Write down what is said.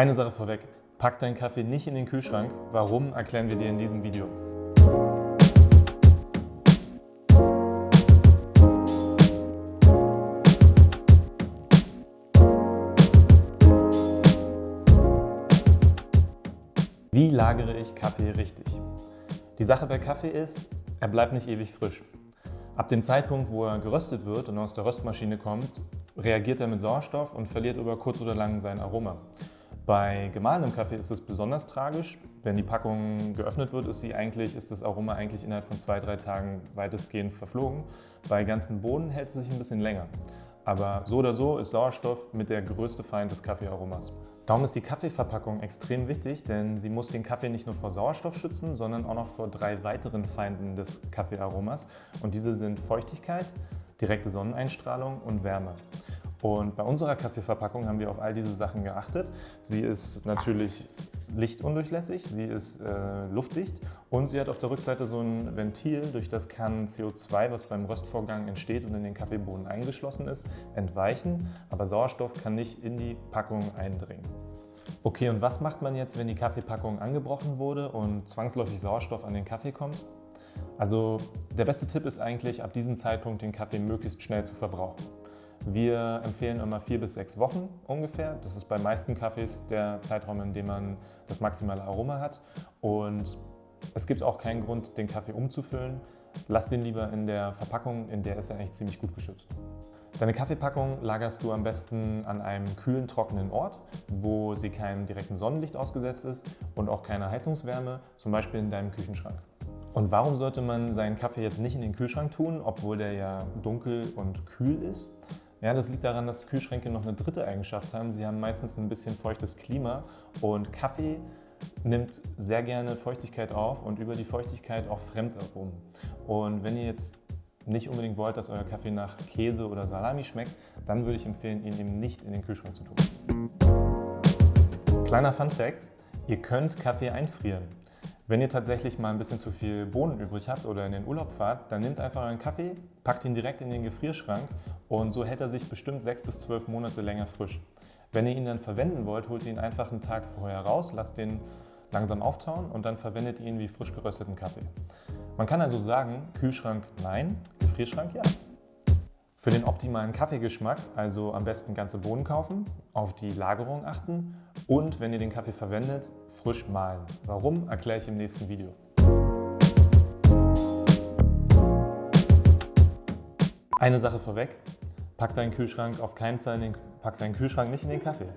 Eine Sache vorweg, pack deinen Kaffee nicht in den Kühlschrank. Warum, erklären wir dir in diesem Video. Wie lagere ich Kaffee richtig? Die Sache bei Kaffee ist, er bleibt nicht ewig frisch. Ab dem Zeitpunkt, wo er geröstet wird und aus der Röstmaschine kommt, reagiert er mit Sauerstoff und verliert über kurz oder lang sein Aroma. Bei gemahlenem Kaffee ist es besonders tragisch. Wenn die Packung geöffnet wird, ist, sie eigentlich, ist das Aroma eigentlich innerhalb von zwei, drei Tagen weitestgehend verflogen. Bei ganzen Bohnen hält es sich ein bisschen länger. Aber so oder so ist Sauerstoff mit der größte Feind des Kaffeearomas. Darum ist die Kaffeeverpackung extrem wichtig, denn sie muss den Kaffee nicht nur vor Sauerstoff schützen, sondern auch noch vor drei weiteren Feinden des Kaffeearomas. Und diese sind Feuchtigkeit, direkte Sonneneinstrahlung und Wärme. Und bei unserer Kaffeeverpackung haben wir auf all diese Sachen geachtet. Sie ist natürlich lichtundurchlässig, sie ist äh, luftdicht und sie hat auf der Rückseite so ein Ventil, durch das kann CO2, was beim Röstvorgang entsteht und in den Kaffeebohnen eingeschlossen ist, entweichen, aber Sauerstoff kann nicht in die Packung eindringen. Okay, und was macht man jetzt, wenn die Kaffeepackung angebrochen wurde und zwangsläufig Sauerstoff an den Kaffee kommt? Also der beste Tipp ist eigentlich, ab diesem Zeitpunkt den Kaffee möglichst schnell zu verbrauchen. Wir empfehlen immer vier bis sechs Wochen ungefähr. Das ist bei meisten Kaffees der Zeitraum, in dem man das maximale Aroma hat. Und es gibt auch keinen Grund, den Kaffee umzufüllen. Lass den lieber in der Verpackung, in der ist er eigentlich ziemlich gut geschützt. Deine Kaffeepackung lagerst du am besten an einem kühlen, trockenen Ort, wo sie keinem direkten Sonnenlicht ausgesetzt ist und auch keine Heizungswärme, zum Beispiel in deinem Küchenschrank. Und warum sollte man seinen Kaffee jetzt nicht in den Kühlschrank tun, obwohl der ja dunkel und kühl ist? Ja, das liegt daran, dass Kühlschränke noch eine dritte Eigenschaft haben. Sie haben meistens ein bisschen feuchtes Klima und Kaffee nimmt sehr gerne Feuchtigkeit auf und über die Feuchtigkeit auch Fremdaromen. Und wenn ihr jetzt nicht unbedingt wollt, dass euer Kaffee nach Käse oder Salami schmeckt, dann würde ich empfehlen, ihn eben nicht in den Kühlschrank zu tun. Kleiner Fun Fact, ihr könnt Kaffee einfrieren. Wenn ihr tatsächlich mal ein bisschen zu viel Bohnen übrig habt oder in den Urlaub fahrt, dann nehmt einfach euren Kaffee, packt ihn direkt in den Gefrierschrank und so hält er sich bestimmt sechs bis zwölf Monate länger frisch. Wenn ihr ihn dann verwenden wollt, holt ihr ihn einfach einen Tag vorher raus, lasst den langsam auftauen und dann verwendet ihr ihn wie frisch gerösteten Kaffee. Man kann also sagen, Kühlschrank nein, Gefrierschrank ja. Für den optimalen Kaffeegeschmack also am besten ganze Bohnen kaufen, auf die Lagerung achten und wenn ihr den Kaffee verwendet, frisch mahlen. Warum, erkläre ich im nächsten Video. Eine Sache vorweg, pack deinen Kühlschrank auf keinen Fall in den, pack deinen Kühlschrank nicht in den Kaffee.